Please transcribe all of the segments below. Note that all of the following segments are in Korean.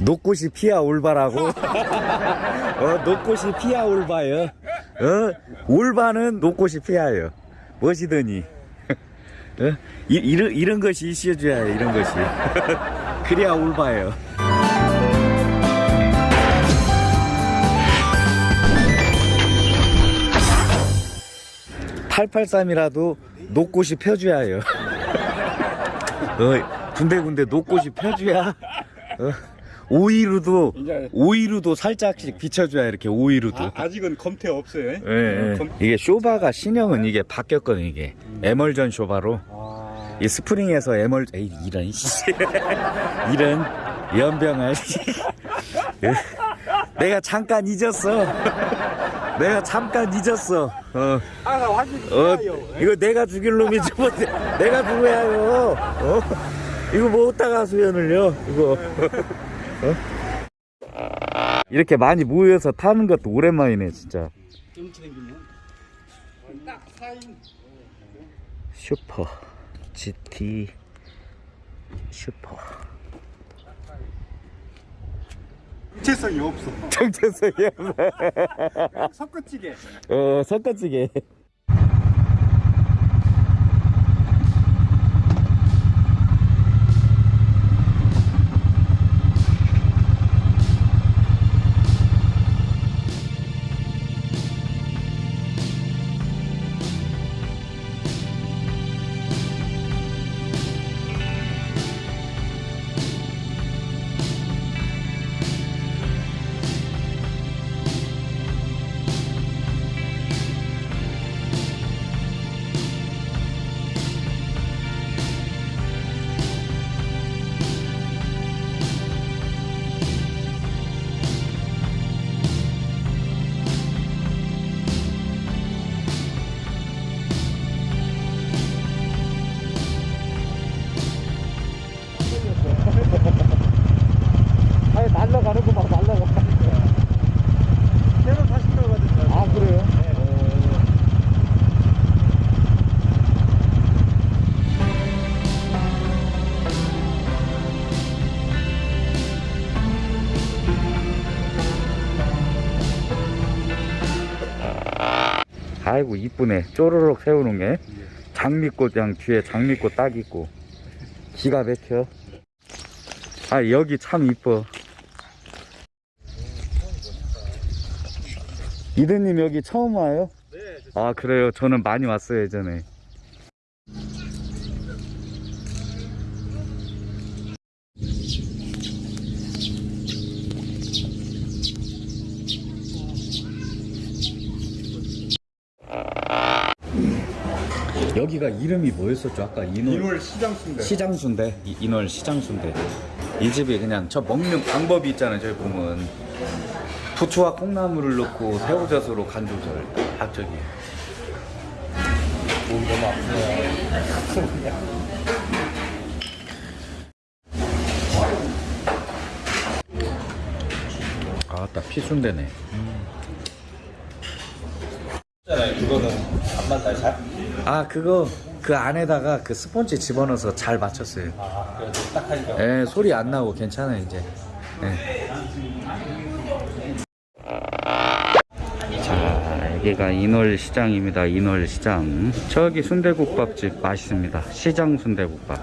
노꽃이 피아 올바라고? 어, 노꽃이 피아 올바요. 어, 올바는 노꽃이 피아요. 멋이더니. 어? 이, 이런, 이런 것이 있어줘야 해, 이런 것이. 그래야 올바요. 883이라도 노꽃이 펴줘야 해요. 어, 군데군데 노꽃이 펴줘야. 어, 오이루도, 이제- 오이루도 살짝씩 비춰줘야 이렇게 오이루도. 아, 아직은 검태 없어요. 예, 예. 검... 이게 쇼바가 신형은 이게 바뀌었거든 이게. 에멀전 쇼바로. 아, 이 스프링에서 에멀 에이 이런 씨. 이런 예. 내가 잠깐 잊었어. 내가 잠깐 잊었어. 어, 아, 완전 어. 이거 내가 죽일 놈이지 뭐 내가 누구야요. 어? 이거 뭐 어디다가 수연을요? 이거 어? 이렇게 많이 모여서 타는 것도 오랜만이네 진짜 좀 챙기면 딱 4인 슈퍼 GT 슈퍼 정체성이 없어. 정체성이야 섞어찌개. 어 섞어지게 아이고 이쁘네. 쪼르륵 세우는 게. 장미꽃이랑 뒤에 장미꽃 딱 있고. 기가 막혀. 아 여기 참 이뻐. 이대님 여기 처음 와요? 네. 아 그래요? 저는 많이 왔어요 예전에 여기가 이름이 뭐였었죠? 아까 인월 인월 시장순대. 시장순대? 이- 인월 시장순대. 이 집이 그냥 저 먹는 방법이 있잖아요 저기 보면 부추와 콩나물을 넣고 새우젓으로 간 조절. 딱 저기. 몸 너무 아프네요. 아따 피순대네. 있 그거는 밥만 잘 잘? 아 그거 그 안에다가 그 스펀지 집어넣어서 잘 맞췄어요 아, 그래도 딱 하니까. 예 소리 안 나고 괜찮아요 이제 예. 자 여기가 인월시장입니다 인월시장 저기 순대국밥집 맛있습니다 시장 순대국밥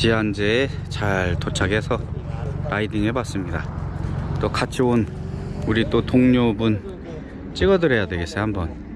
지안제에 잘 도착해서 라이딩 해봤습니다. 또 같이 온 우리 또 동료분 찍어드려야 되겠어요 한번.